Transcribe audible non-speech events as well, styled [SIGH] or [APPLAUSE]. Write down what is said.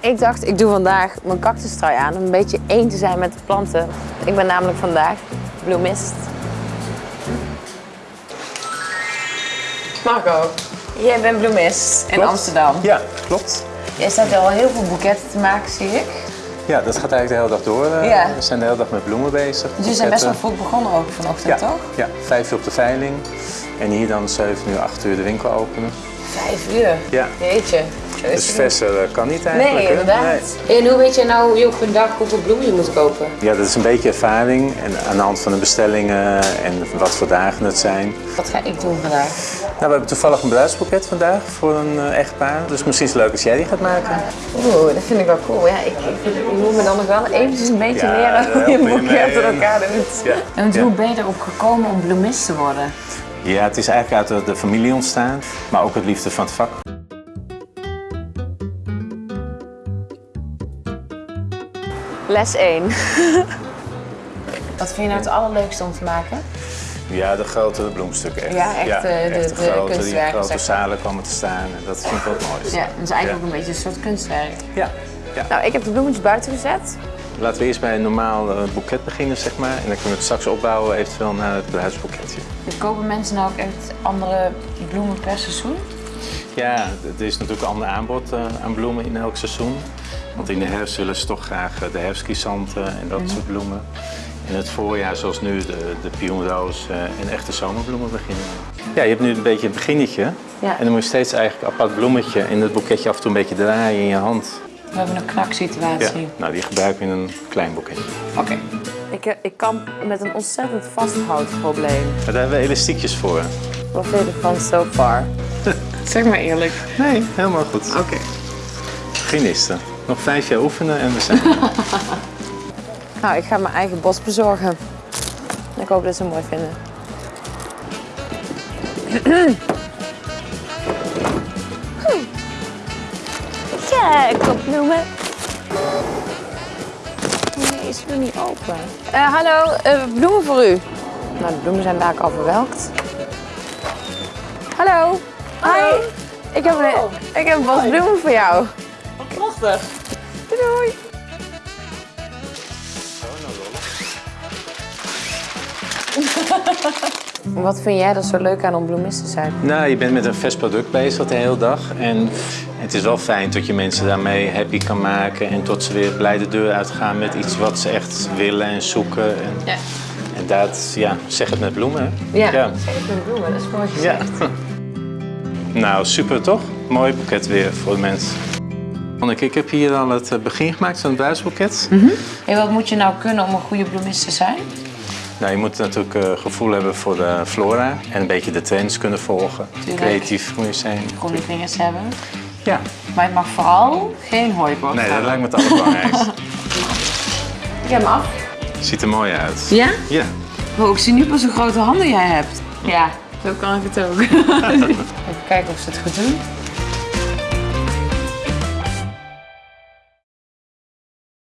Ik dacht, ik doe vandaag mijn cactustrui aan om een beetje één te zijn met de planten. Ik ben namelijk vandaag bloemist. Marco, jij bent bloemist in Klopt. Amsterdam. Ja, klopt. Jij staat al heel veel boeketten te maken, zie ik. Ja, dat gaat eigenlijk de hele dag door. eh. Ja. We zijn de hele dag met bloemen bezig. Dus je zijn best wel vroeg begonnen ook vanochtend, ja, toch? Ja, vijf uur op de veiling. En hier dan 7 uur, 8 uur de winkel openen. Vijf uur. Ja. Jeetje. Dus het verser eh, kan niet eigenlijk. Nee, inderdaad. En hoe weet je nou je op een dag hoeveel bloemen je moet kopen? Ja, dat is een beetje ervaring. En aan de hand van de bestellingen en wat voor dagen het zijn. Wat ga ik doen vandaag? Nou, we hebben toevallig een bruidsboeket vandaag voor een eh, echtpaar. Dus misschien is het leuk als jij die gaat maken. Oeh, dat vind ik wel cool. Ja, ik, ik, moet me dan nog wel eventjes een beetje Ja, leren hoe je een boeket in elkaar doet. Ja. En Ja. hoe ben je erop gekomen om bloemist te worden? Ja, het is eigenlijk uit de, de familie ontstaan, maar ook het liefde van het vak. Les 1. [LAUGHS] Wat vind je nou het allerleukste om te maken? Ja, de grote bloemstukken echt. Ja, echt, eh, de- de grote, kunstwerken, Die grote zalen komen te staan. En dat vind ik wel het mooiste. Ja, dat is eigenlijk ook een beetje een soort kunstwerk. Ja. ja. Nou, ik heb de bloemetjes buiten gezet. Laten we eerst bij een normaal eh, boeket beginnen, zeg maar. En dan kunnen we het straks opbouwen eventueel naar het bruidsboeketje. Kopen mensen nou ook echt andere bloemen per seizoen? Ja, er is natuurlijk een ander aanbod eh, aan bloemen in elk seizoen. Want in de herfst willen ze toch graag eh, de herfstchrysanten en dat soort bloemen. In het voorjaar, zoals nu, de, de pionroos eh, en echte zomerbloemen beginnen. Ja, je hebt nu een beetje een beginnetje. Ja. En dan moet je steeds eigenlijk een apart bloemetje in het boeketje af en toe een beetje draaien in je hand. We hebben een Ja. knaksituatie. Nou, die gebruik je in een klein boeketje. Oké. Ik, eh, ik kamp met een ontzettend vasthoudprobleem. Maar daar hebben we elastiekjes voor. Wat vind je ervan so far? zeg maar eerlijk. Nee, helemaal goed. Oké. Beginnisten. Nog vijf jaar oefenen en we zijn er. [LAUGHS] Nou, ik ga mijn eigen bos bezorgen. Ik hoop dat ze het mooi vinden. Kijk, op bloemen. Nee, is nog niet open. Eh, hallo, eh, bloemen voor u. Nou, de bloemen zijn daar al verwelkt. Hallo. Hi. Ik heb, een, ik heb een bos bloemen voor jou. Prachtig. Doei. [LAUGHS] Wat vind jij er zo leuk aan om bloemist te zijn? Nou, je bent met een vers product bezig de hele dag. En het is wel fijn dat je mensen daarmee happy kan maken. En tot ze weer blij de deur uitgaan met iets wat ze echt willen en zoeken. En, Ja. en dat, ja, zeg het met bloemen. hè? Ja, ja. zeg het met bloemen, dat is mooi Ja. gezegd. [LAUGHS] Nou, super toch? Mooi boeket weer voor de mensen. Anneke, ik heb hier al het eh, begin gemaakt van het bruidsboeket. Hey, wat moet je nou kunnen om een goede bloemist te zijn? Nou, je moet natuurlijk eh, gevoel hebben voor de flora en een beetje de trends kunnen volgen. Creatief moet je zijn. Goede vingers hebben. Ja. Maar het mag vooral geen hooiboot Nee, dat lijkt me het allerbelangrijkste. Ik heb hem af. Ziet er mooi uit. Ja? Ja. Oh, ik zie nu pas hoe grote handen jij hebt. Ja, zo kan ik het ook. [LAUGHS] Even kijken of ze het goed doen.